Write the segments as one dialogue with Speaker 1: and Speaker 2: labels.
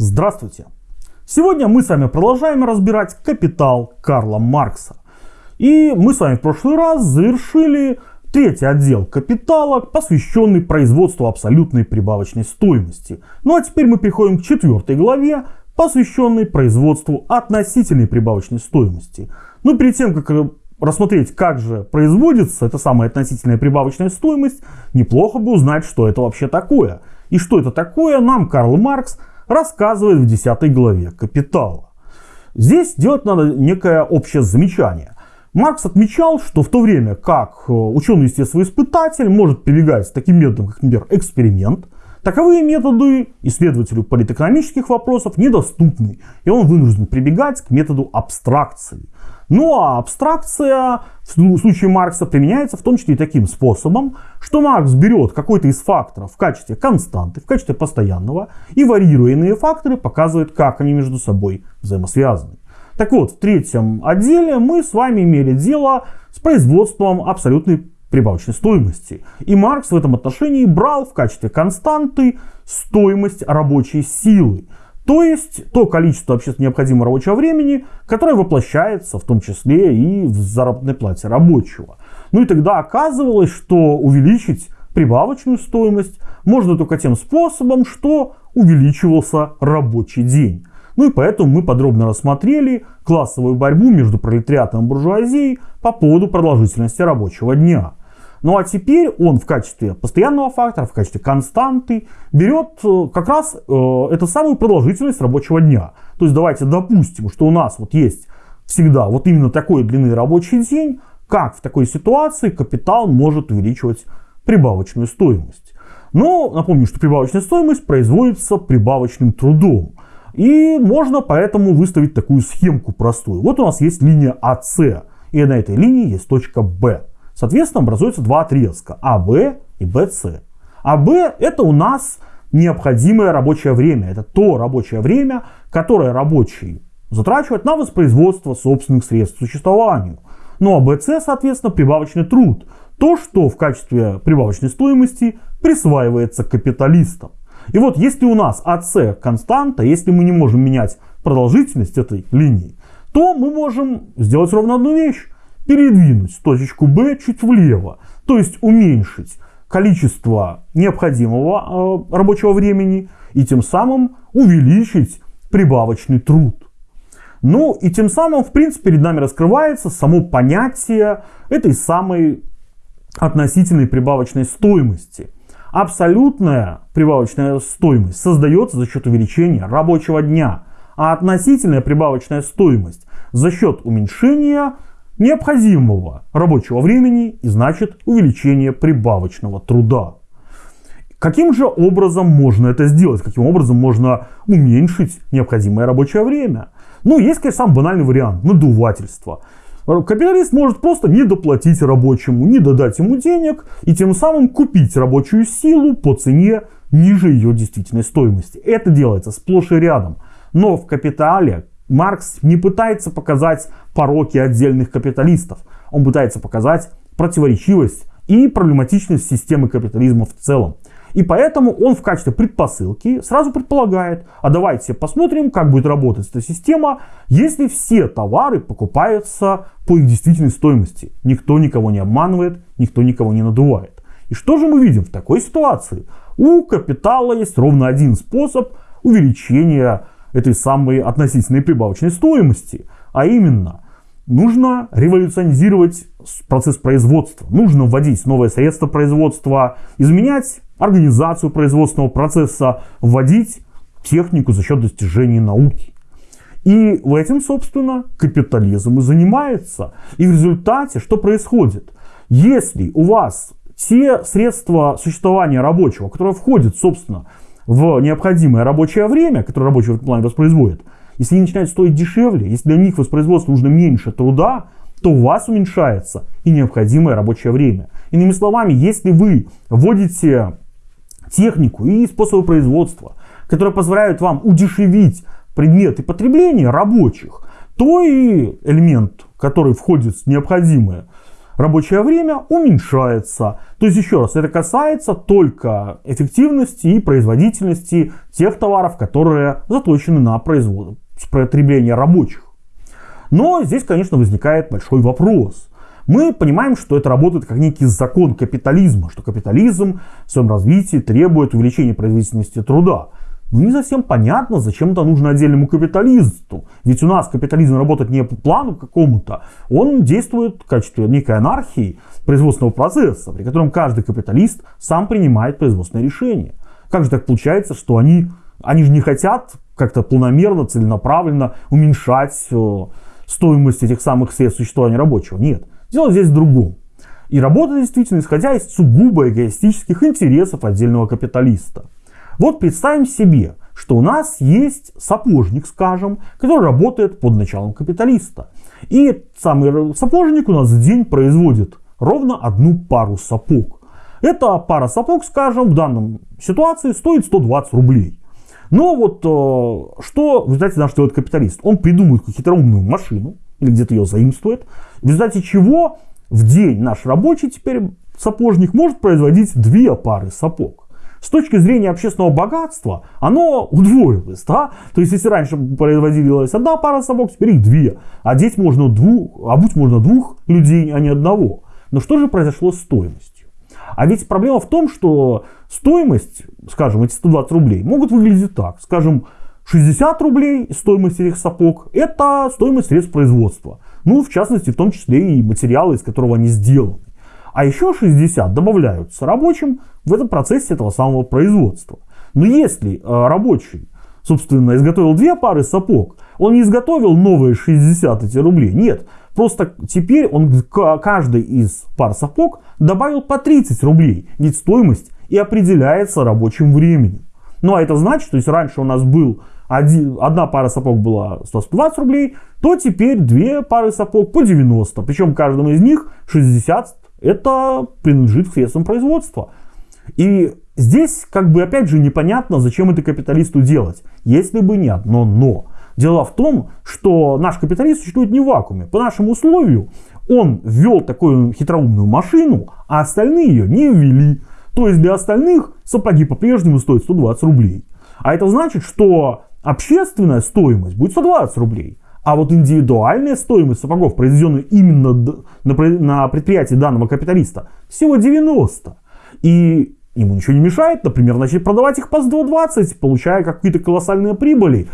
Speaker 1: Здравствуйте! Сегодня мы с вами продолжаем разбирать «Капитал» Карла Маркса. И мы с вами в прошлый раз завершили третий отдел «Капитала», посвященный производству абсолютной прибавочной стоимости. Ну а теперь мы переходим к четвертой главе, посвященной производству относительной прибавочной стоимости. Но перед тем, как рассмотреть, как же производится эта самая относительная прибавочная стоимость, неплохо бы узнать, что это вообще такое. И что это такое, нам Карл Маркс рассказывает в 10 главе «Капитала». Здесь делать надо некое общее замечание. Маркс отмечал, что в то время как э, ученый-естествоиспытатель может прибегать к таким методам, как, например, эксперимент, таковые методы исследователю политэкономических вопросов недоступны, и он вынужден прибегать к методу абстракции. Ну а абстракция в случае Маркса применяется в том числе и таким способом, что Маркс берет какой-то из факторов в качестве константы, в качестве постоянного, и варьируя иные факторы, показывает, как они между собой взаимосвязаны. Так вот, в третьем отделе мы с вами имели дело с производством абсолютной прибавочной стоимости. И Маркс в этом отношении брал в качестве константы стоимость рабочей силы. То есть то количество общественно необходимого рабочего времени, которое воплощается в том числе и в заработной плате рабочего. Ну и тогда оказывалось, что увеличить прибавочную стоимость можно только тем способом, что увеличивался рабочий день. Ну и поэтому мы подробно рассмотрели классовую борьбу между пролетариатом и буржуазией по поводу продолжительности рабочего дня. Ну а теперь он в качестве постоянного фактора, в качестве константы берет э, как раз э, эту самую продолжительность рабочего дня. То есть давайте допустим, что у нас вот есть всегда вот именно такой длины рабочий день, как в такой ситуации капитал может увеличивать прибавочную стоимость. Но напомню, что прибавочная стоимость производится прибавочным трудом. И можно поэтому выставить такую схемку простую. Вот у нас есть линия АС, и на этой линии есть точка Б. Соответственно, образуются два отрезка АБ и БС. АБ это у нас необходимое рабочее время. Это то рабочее время, которое рабочий затрачивает на воспроизводство собственных средств к существованию. Ну а БС, соответственно, прибавочный труд. То, что в качестве прибавочной стоимости присваивается капиталистам. И вот если у нас АС константа, если мы не можем менять продолжительность этой линии, то мы можем сделать ровно одну вещь передвинуть точечку B чуть влево, то есть уменьшить количество необходимого э, рабочего времени и тем самым увеличить прибавочный труд. Ну и тем самым, в принципе, перед нами раскрывается само понятие этой самой относительной прибавочной стоимости. Абсолютная прибавочная стоимость создается за счет увеличения рабочего дня, а относительная прибавочная стоимость за счет уменьшения необходимого рабочего времени и значит увеличение прибавочного труда. Каким же образом можно это сделать? Каким образом можно уменьшить необходимое рабочее время? Ну, есть, конечно, самый банальный вариант – надувательство. Капиталист может просто не доплатить рабочему, не додать ему денег и тем самым купить рабочую силу по цене ниже ее действительной стоимости. Это делается сплошь и рядом. Но в капитале Маркс не пытается показать пороки отдельных капиталистов. Он пытается показать противоречивость и проблематичность системы капитализма в целом. И поэтому он в качестве предпосылки сразу предполагает, а давайте посмотрим, как будет работать эта система, если все товары покупаются по их действительной стоимости. Никто никого не обманывает, никто никого не надувает. И что же мы видим в такой ситуации? У капитала есть ровно один способ увеличения этой самой относительной прибавочной стоимости. А именно, нужно революционизировать процесс производства, нужно вводить новые средства производства, изменять организацию производственного процесса, вводить технику за счет достижений науки. И в этом, собственно, капитализм и занимается. И в результате что происходит? Если у вас те средства существования рабочего, которые входят, собственно, в необходимое рабочее время, которое рабочий в этом плане воспроизводит, если они начинают стоить дешевле, если для них воспроизводство нужно меньше труда, то у вас уменьшается и необходимое рабочее время. Иными словами, если вы вводите технику и способы производства, которые позволяют вам удешевить предметы потребления рабочих, то и элемент, который входит в необходимое рабочее время уменьшается. То есть, еще раз, это касается только эффективности и производительности тех товаров, которые заточены на производство, потребление рабочих. Но здесь, конечно, возникает большой вопрос. Мы понимаем, что это работает как некий закон капитализма, что капитализм в своем развитии требует увеличения производительности труда. Но не совсем понятно, зачем это нужно отдельному капиталисту. Ведь у нас капитализм работает не по плану какому-то, он действует в качестве некой анархии производственного процесса, при котором каждый капиталист сам принимает производственное решение. Как же так получается, что они, они же не хотят как-то планомерно, целенаправленно уменьшать э, стоимость этих самых средств существования рабочего? Нет. Дело здесь в другом. И работа действительно исходя из сугубо эгоистических интересов отдельного капиталиста. Вот представим себе, что у нас есть сапожник, скажем, который работает под началом капиталиста. И самый сапожник у нас в день производит ровно одну пару сапог. Эта пара сапог, скажем, в данном ситуации стоит 120 рублей. Но вот э, что в результате наш делает капиталист? Он придумывает какую-то хитроумную машину, или где-то ее заимствует, в результате чего в день наш рабочий теперь сапожник может производить две пары сапог с точки зрения общественного богатства, оно удвоилось. Да? То есть, если раньше производилась одна пара сапог, теперь их две. Одеть можно двух, обуть можно двух людей, а не одного. Но что же произошло с стоимостью? А ведь проблема в том, что стоимость, скажем, эти 120 рублей могут выглядеть так. Скажем, 60 рублей стоимость этих сапог – это стоимость средств производства. Ну, в частности, в том числе и материалы, из которого они сделаны. А еще 60 добавляются рабочим в этом процессе этого самого производства. Но если э, рабочий, собственно, изготовил две пары сапог, он не изготовил новые 60 эти рублей. Нет, просто теперь он каждой из пар сапог добавил по 30 рублей. Ведь стоимость и определяется рабочим временем. Ну а это значит, что если раньше у нас был один, одна пара сапог была 120 рублей, то теперь две пары сапог по 90. Причем каждому из них 60 это принадлежит к средствам производства. И здесь как бы опять же непонятно, зачем это капиталисту делать, если бы не одно но. Дело в том, что наш капиталист существует не в вакууме. По нашему условию он ввел такую хитроумную машину, а остальные ее не ввели. То есть для остальных сапоги по-прежнему стоят 120 рублей. А это значит, что общественная стоимость будет 120 рублей. А вот индивидуальная стоимость сапогов, произведенная именно на предприятии данного капиталиста, всего 90. И ему ничего не мешает, например, начать продавать их по 120, получая какие-то колоссальные прибыли.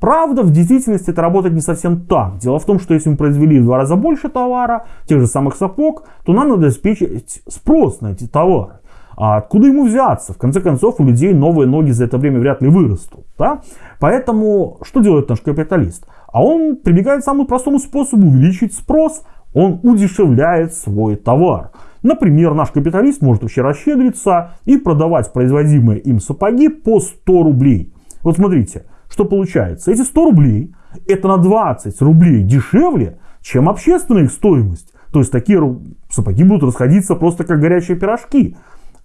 Speaker 1: Правда, в действительности это работает не совсем так. Дело в том, что если мы произвели в два раза больше товара, тех же самых сапог, то нам надо обеспечить спрос на эти товары. А откуда ему взяться? В конце концов, у людей новые ноги за это время вряд ли вырастут. Да? Поэтому что делает наш капиталист? А он прибегает к самому простому способу увеличить спрос. Он удешевляет свой товар. Например, наш капиталист может вообще расщедриться и продавать производимые им сапоги по 100 рублей. Вот смотрите, что получается. Эти 100 рублей это на 20 рублей дешевле, чем общественная их стоимость. То есть такие сапоги будут расходиться просто как горячие пирожки.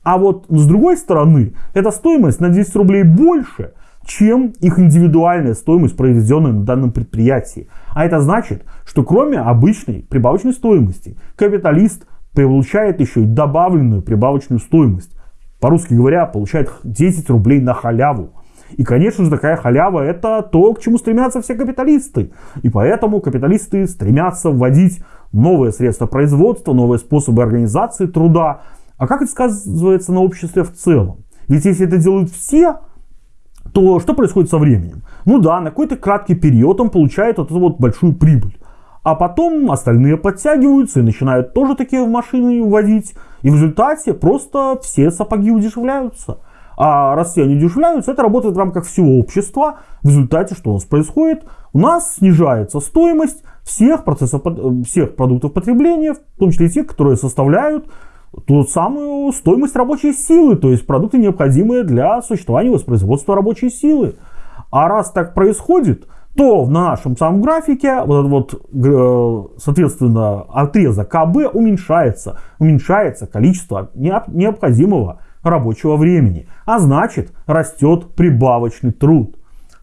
Speaker 1: А вот с другой стороны, эта стоимость на 10 рублей больше, чем их индивидуальная стоимость, произведенная на данном предприятии. А это значит, что кроме обычной прибавочной стоимости, капиталист получает еще и добавленную прибавочную стоимость. По-русски говоря, получает 10 рублей на халяву. И, конечно же, такая халява это то, к чему стремятся все капиталисты. И поэтому капиталисты стремятся вводить новые средства производства, новые способы организации труда. А как это сказывается на обществе в целом? Ведь если это делают все, то что происходит со временем? Ну да, на какой-то краткий период он получает вот эту вот большую прибыль. А потом остальные подтягиваются и начинают тоже такие машины вводить. И в результате просто все сапоги удешевляются. А раз все они удешевляются, это работает в рамках всего общества. В результате что у нас происходит? У нас снижается стоимость всех, процессов, всех продуктов потребления, в том числе и тех, которые составляют ту самую стоимость рабочей силы, то есть продукты, необходимые для существования и воспроизводства рабочей силы. А раз так происходит, то в нашем самом графике вот этот вот, соответственно, отрезок КБ уменьшается. Уменьшается количество необходимого рабочего времени. А значит, растет прибавочный труд.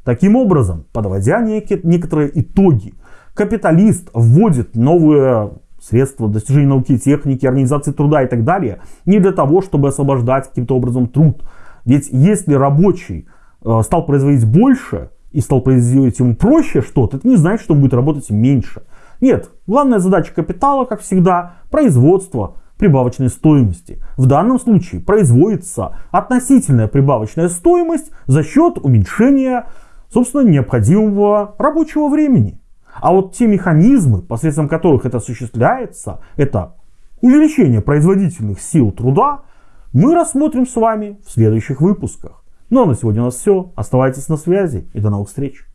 Speaker 1: Таким образом, подводя некие, некоторые итоги, капиталист вводит новые средства достижения науки и техники, организации труда и так далее, не для того, чтобы освобождать каким-то образом труд. Ведь если рабочий э, стал производить больше и стал производить ему проще что-то, это не значит, что он будет работать меньше. Нет, главная задача капитала, как всегда, производство прибавочной стоимости. В данном случае производится относительная прибавочная стоимость за счет уменьшения, собственно, необходимого рабочего времени. А вот те механизмы, посредством которых это осуществляется, это увеличение производительных сил труда, мы рассмотрим с вами в следующих выпусках. Ну а на сегодня у нас все. Оставайтесь на связи и до новых встреч.